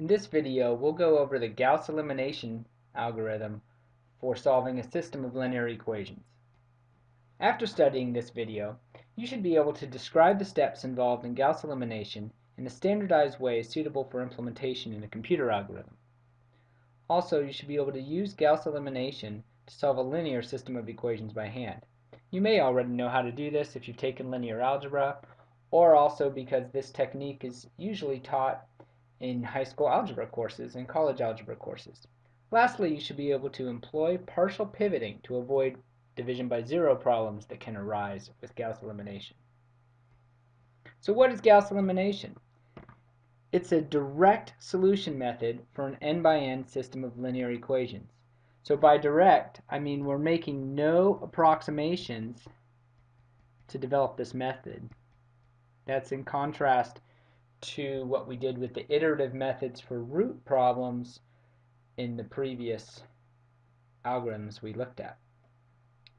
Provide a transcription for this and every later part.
In this video, we'll go over the Gauss elimination algorithm for solving a system of linear equations. After studying this video, you should be able to describe the steps involved in Gauss elimination in a standardized way suitable for implementation in a computer algorithm. Also, you should be able to use Gauss elimination to solve a linear system of equations by hand. You may already know how to do this if you've taken linear algebra, or also because this technique is usually taught in high school algebra courses and college algebra courses. Lastly, you should be able to employ partial pivoting to avoid division by zero problems that can arise with Gauss elimination. So what is Gauss elimination? It's a direct solution method for an n by n system of linear equations. So by direct, I mean we're making no approximations to develop this method. That's in contrast to what we did with the iterative methods for root problems in the previous algorithms we looked at.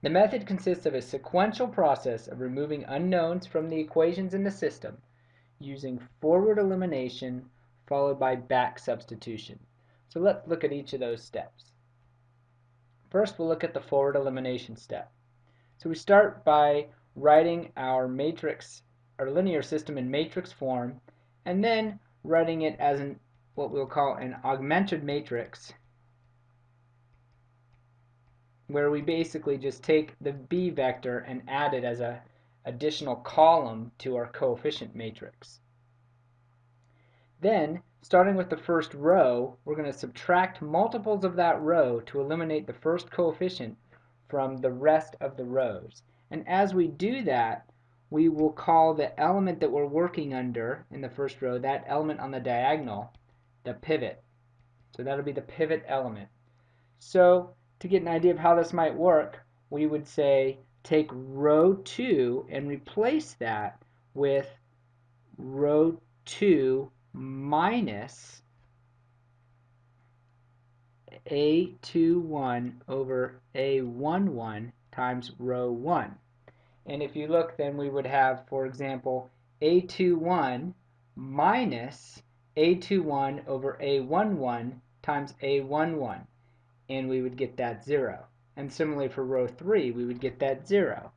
The method consists of a sequential process of removing unknowns from the equations in the system using forward elimination followed by back substitution. So let's look at each of those steps. First we'll look at the forward elimination step. So we start by writing our matrix, our linear system in matrix form, and then writing it as an what we'll call an augmented matrix where we basically just take the b vector and add it as a additional column to our coefficient matrix. Then, starting with the first row, we're going to subtract multiples of that row to eliminate the first coefficient from the rest of the rows. And as we do that, we will call the element that we're working under in the first row, that element on the diagonal, the pivot. So that'll be the pivot element. So to get an idea of how this might work, we would say take row 2 and replace that with row 2 minus A21 over A11 times row 1. And if you look, then we would have, for example, A21 minus A21 over A11 times A11. And we would get that 0. And similarly for row 3, we would get that 0.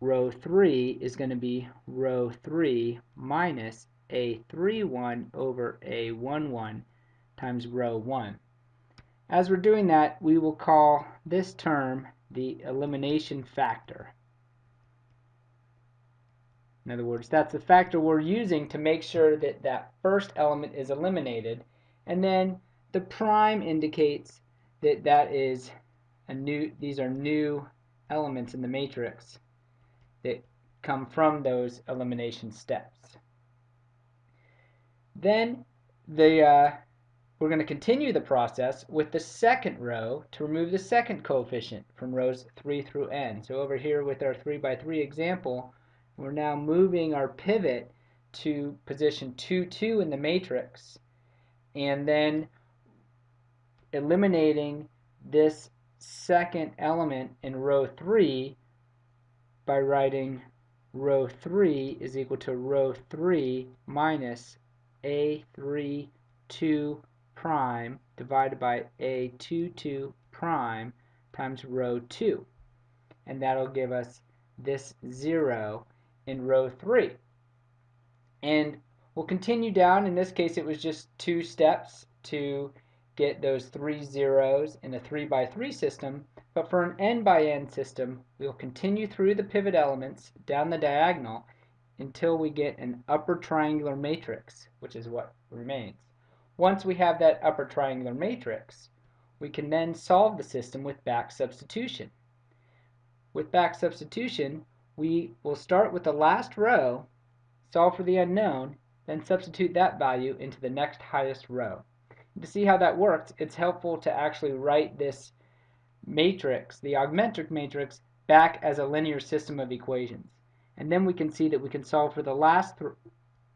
Row 3 is going to be row 3 minus A31 over A11 times row 1. As we're doing that, we will call this term the elimination factor. In other words, that's the factor we're using to make sure that that first element is eliminated. And then the prime indicates that that is a new, these are new elements in the matrix that come from those elimination steps. Then the, uh, we're going to continue the process with the second row to remove the second coefficient from rows 3 through n. So over here with our 3 by 3 example, we're now moving our pivot to position 2, 2 in the matrix and then eliminating this second element in row 3 by writing row 3 is equal to row 3 minus A3 2 prime divided by A2 2 prime times row 2 and that'll give us this 0 in row 3. And we'll continue down. In this case, it was just two steps to get those three zeros in a 3 by 3 system. But for an n by n system, we'll continue through the pivot elements down the diagonal until we get an upper triangular matrix, which is what remains. Once we have that upper triangular matrix, we can then solve the system with back substitution. With back substitution, we will start with the last row, solve for the unknown, then substitute that value into the next highest row. To see how that works, it's helpful to actually write this matrix, the augmented matrix, back as a linear system of equations. And then we can see that we can solve for the last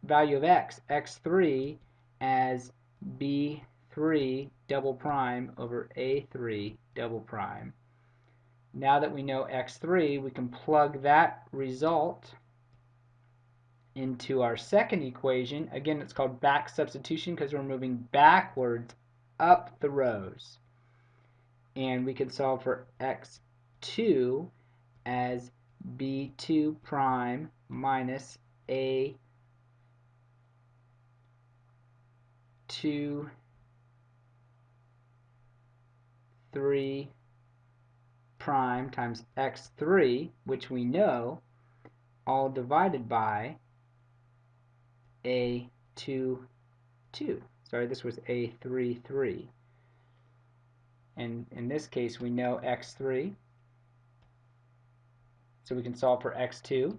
value of x, x3, as b3 double prime over a3 double prime now that we know x3, we can plug that result into our second equation. Again, it's called back substitution because we're moving backwards up the rows. And we can solve for x2 as b2 prime minus a 2 3 prime times x3 which we know all divided by a 2 2 sorry this was a 3 3 and in this case we know x3 so we can solve for x2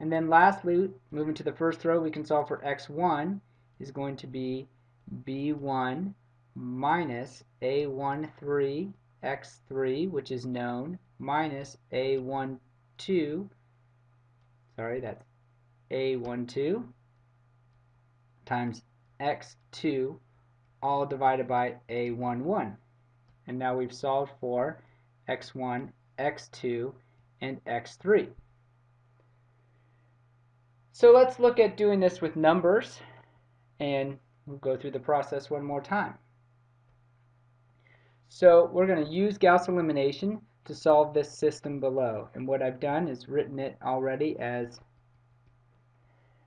and then lastly moving to the first row we can solve for x1 is going to be b1 minus a13 x3 which is known minus a12 sorry that's a12 times x2 all divided by a11 and now we've solved for x1 x2 and x3 so let's look at doing this with numbers and we'll go through the process one more time so we're going to use Gauss elimination to solve this system below. And what I've done is written it already as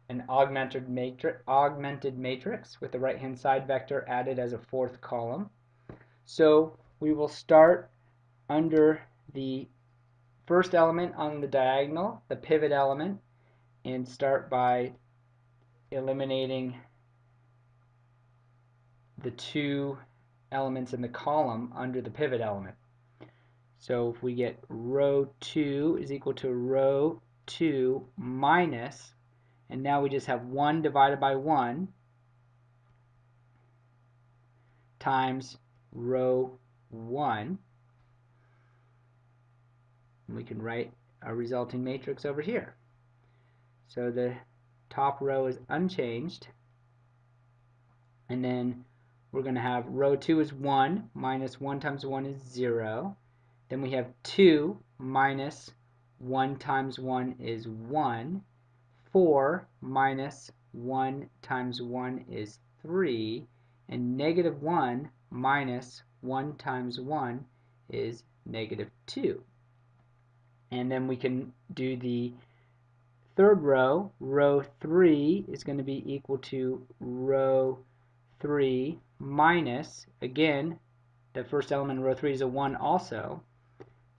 an augmented matrix, augmented matrix with the right hand side vector added as a fourth column. So we will start under the first element on the diagonal, the pivot element, and start by eliminating the two elements in the column under the pivot element. So if we get row 2 is equal to row 2 minus, and now we just have 1 divided by 1 times row 1. And we can write our resulting matrix over here. So the top row is unchanged, and then we're going to have row 2 is 1 minus 1 times 1 is 0. Then we have 2 minus 1 times 1 is 1. 4 minus 1 times 1 is 3. And negative 1 minus 1 times 1 is negative 2. And then we can do the third row. Row 3 is going to be equal to row 3 minus, again, the first element in row 3 is a 1 also.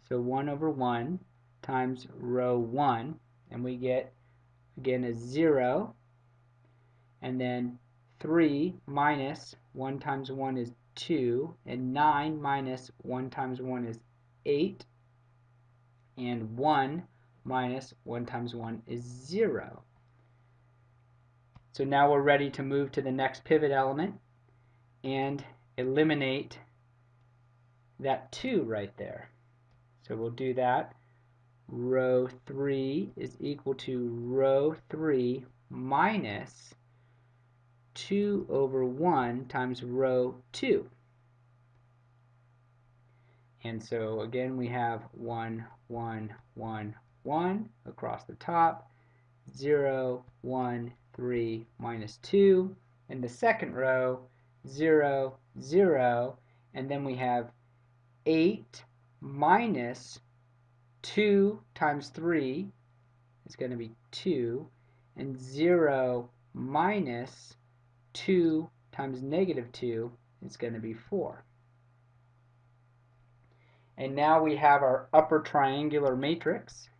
So 1 over 1 times row 1, and we get, again, a 0. And then 3 minus 1 times 1 is 2, and 9 minus 1 times 1 is 8, and 1 minus 1 times 1 is 0. So now we're ready to move to the next pivot element and eliminate that 2 right there. So we'll do that. Row 3 is equal to row 3 minus 2 over 1 times row 2. And so again we have 1, 1, 1, 1 across the top, 0, 1, 3, minus 2. In the second row, 0, 0, and then we have 8 minus 2 times 3 is going to be 2, and 0 minus 2 times negative 2 is going to be 4. And now we have our upper triangular matrix.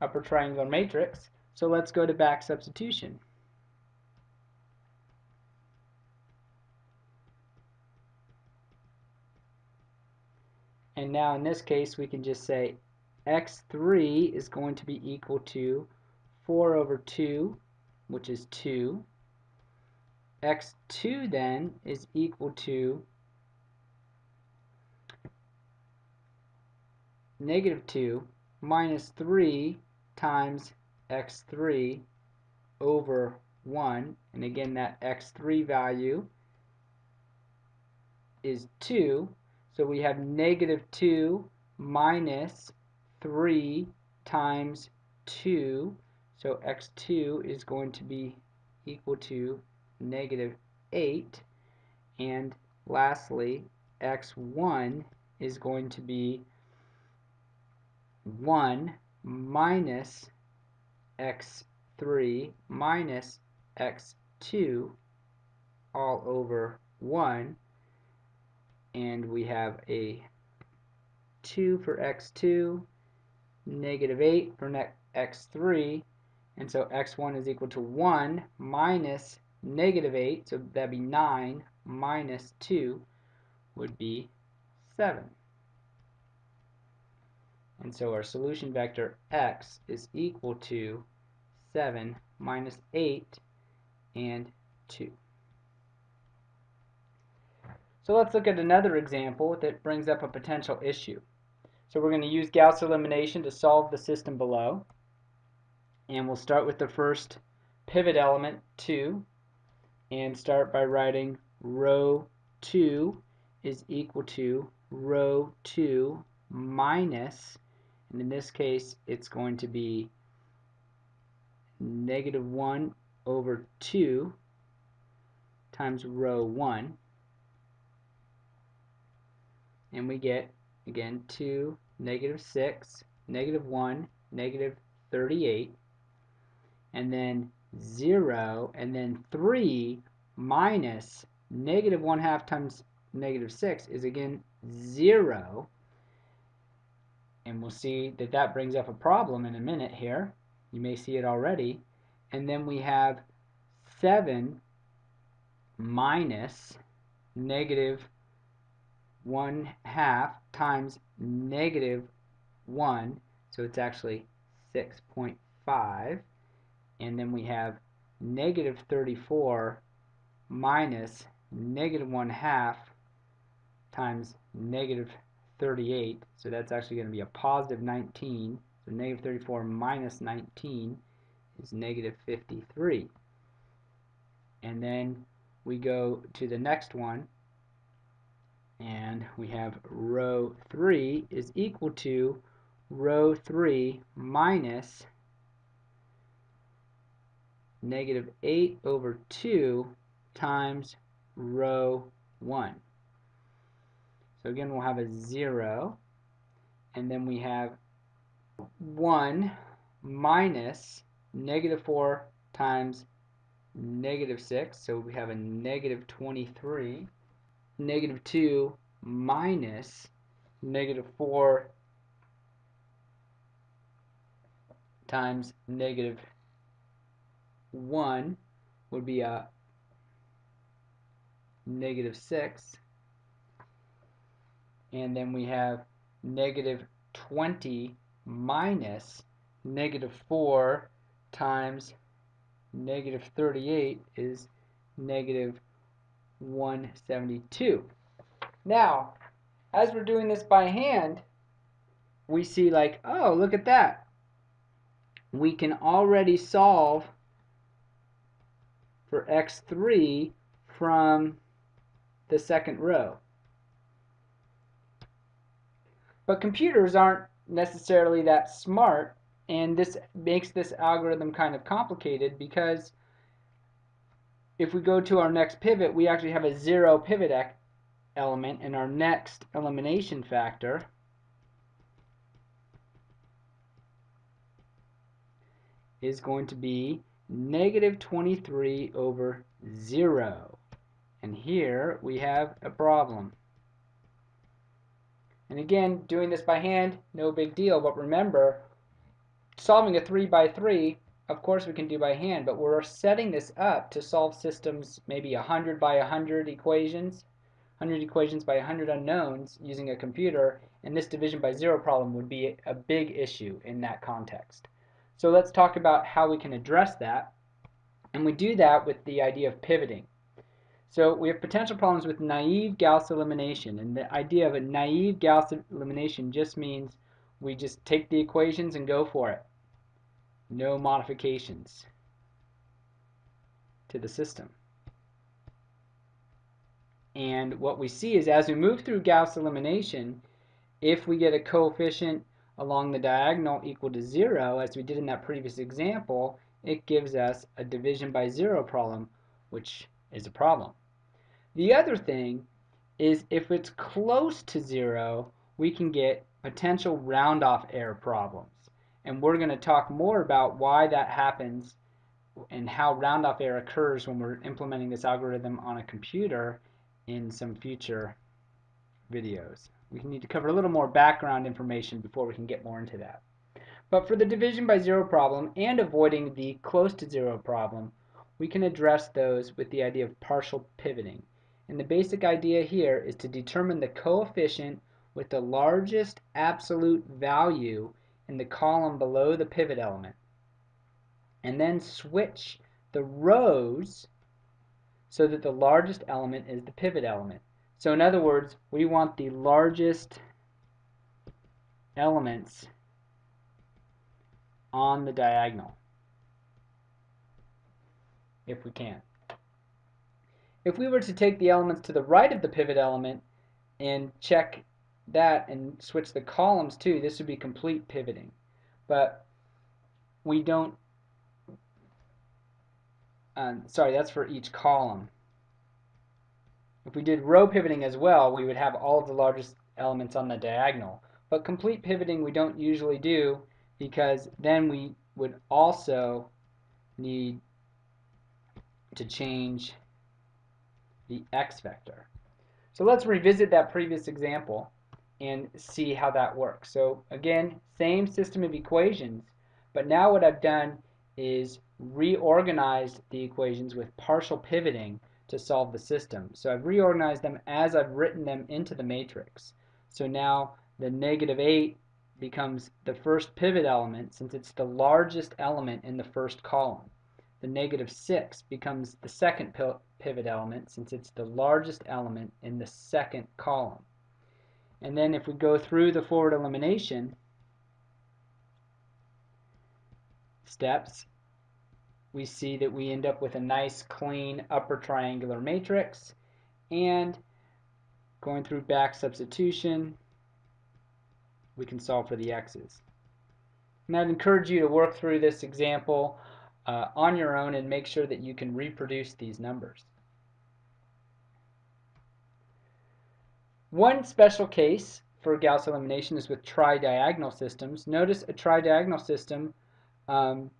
Upper triangular matrix. So let's go to back substitution. And now in this case we can just say x3 is going to be equal to 4 over 2, which is 2. x2 then is equal to negative 2 minus 3 times x3 over 1 and again that x3 value is 2 so we have negative 2 minus 3 times 2. So x2 is going to be equal to negative 8. And lastly, x1 is going to be 1 minus x3 minus x2 all over 1 and we have a 2 for x2 negative 8 for x3 and so x1 is equal to 1 minus negative 8 so that'd be 9 minus 2 would be 7 and so our solution vector x is equal to 7 minus 8 and 2. So let's look at another example that brings up a potential issue. So we're going to use Gauss elimination to solve the system below. And we'll start with the first pivot element, 2, and start by writing row 2 is equal to row 2 minus and in this case, it's going to be negative 1 over 2 times row 1. And we get, again, 2, negative 6, negative 1, negative 38. And then 0, and then 3 minus negative 1 half times negative 6 is again 0 and we'll see that that brings up a problem in a minute here. You may see it already. And then we have 7 minus negative 1 half times negative 1. So it's actually 6.5. And then we have negative 34 minus negative 1 half times negative 38, so that's actually going to be a positive 19. So negative 34 minus 19 is negative 53. And then we go to the next one, and we have row 3 is equal to row 3 minus negative 8 over 2 times row 1. So again, we'll have a 0, and then we have 1 minus negative 4 times negative 6, so we have a negative 23, negative 2 minus negative 4 times negative 1 would be a negative 6 and then we have negative 20 minus negative 4 times negative 38 is negative 172. Now, as we're doing this by hand, we see like, oh, look at that. We can already solve for x3 from the second row. But computers aren't necessarily that smart, and this makes this algorithm kind of complicated because if we go to our next pivot, we actually have a zero pivot element, and our next elimination factor is going to be negative 23 over 0. And here we have a problem. And again, doing this by hand, no big deal, but remember, solving a 3 by 3, of course we can do by hand, but we're setting this up to solve systems maybe 100 by 100 equations, 100 equations by 100 unknowns using a computer, and this division by zero problem would be a big issue in that context. So let's talk about how we can address that, and we do that with the idea of pivoting. So we have potential problems with naive Gauss elimination. And the idea of a naive Gauss elimination just means we just take the equations and go for it. No modifications to the system. And what we see is as we move through Gauss elimination, if we get a coefficient along the diagonal equal to 0, as we did in that previous example, it gives us a division by zero problem, which is a problem. The other thing is if it's close to zero, we can get potential round-off error problems. And we're going to talk more about why that happens and how round-off error occurs when we're implementing this algorithm on a computer in some future videos. We need to cover a little more background information before we can get more into that. But for the division by zero problem and avoiding the close to zero problem, we can address those with the idea of partial pivoting. And the basic idea here is to determine the coefficient with the largest absolute value in the column below the pivot element. And then switch the rows so that the largest element is the pivot element. So in other words, we want the largest elements on the diagonal if we can. If we were to take the elements to the right of the pivot element and check that and switch the columns too, this would be complete pivoting. But we don't, um, sorry, that's for each column. If we did row pivoting as well, we would have all of the largest elements on the diagonal. But complete pivoting we don't usually do because then we would also need to change the x vector. So let's revisit that previous example and see how that works. So again, same system of equations, but now what I've done is reorganized the equations with partial pivoting to solve the system. So I've reorganized them as I've written them into the matrix. So now the negative 8 becomes the first pivot element since it's the largest element in the first column. The negative 6 becomes the second pivot element since it's the largest element in the second column. And then if we go through the forward elimination steps, we see that we end up with a nice clean upper triangular matrix and going through back substitution we can solve for the x's. And I'd encourage you to work through this example uh, on your own and make sure that you can reproduce these numbers. One special case for Gauss elimination is with tridiagonal systems. Notice a tridiagonal system um,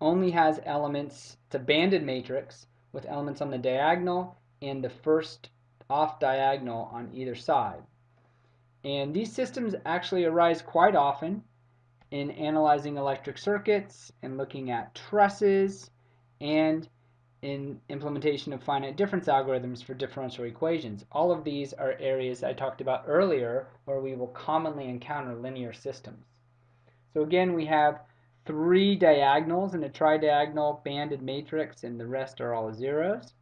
only has elements, it's a banded matrix with elements on the diagonal and the first off diagonal on either side. And these systems actually arise quite often in analyzing electric circuits and looking at trusses and in implementation of finite difference algorithms for differential equations. All of these are areas I talked about earlier where we will commonly encounter linear systems. So again, we have three diagonals in a tridiagonal banded matrix and the rest are all zeros.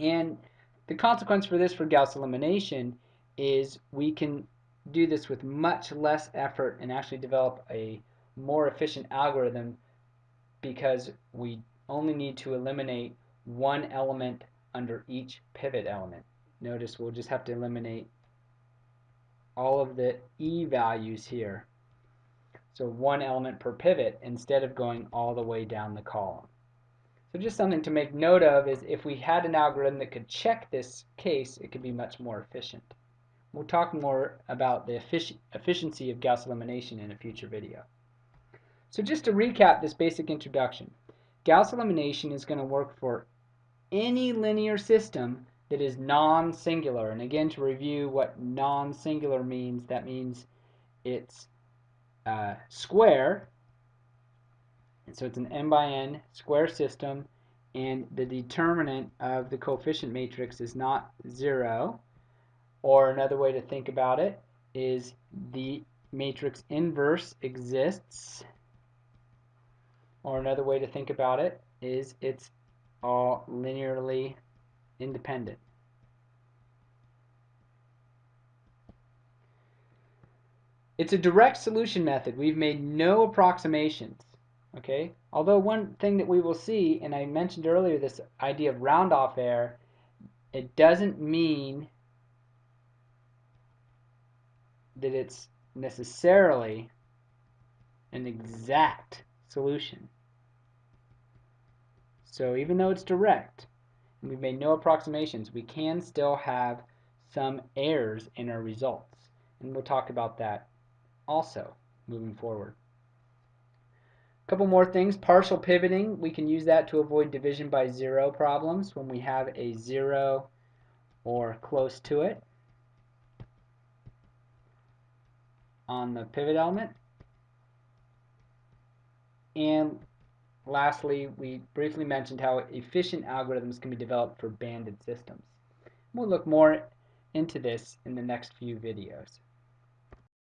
And the consequence for this for Gauss elimination is we can do this with much less effort and actually develop a more efficient algorithm because we only need to eliminate one element under each pivot element. Notice we'll just have to eliminate all of the E values here. So one element per pivot instead of going all the way down the column. So just something to make note of is if we had an algorithm that could check this case, it could be much more efficient. We'll talk more about the effic efficiency of Gauss elimination in a future video. So just to recap this basic introduction, Gauss elimination is going to work for any linear system that is non-singular. And again, to review what non-singular means, that means it's uh, square, and so it's an n by n square system, and the determinant of the coefficient matrix is not zero, or another way to think about it is the matrix inverse exists. Or another way to think about it is it's all linearly independent. It's a direct solution method. We've made no approximations. Okay. Although one thing that we will see, and I mentioned earlier this idea of round-off error, it doesn't mean that it's necessarily an exact solution. So even though it's direct, and we've made no approximations, we can still have some errors in our results. And we'll talk about that also moving forward. A couple more things. Partial pivoting, we can use that to avoid division by zero problems when we have a zero or close to it on the pivot element. And lastly, we briefly mentioned how efficient algorithms can be developed for banded systems. We'll look more into this in the next few videos.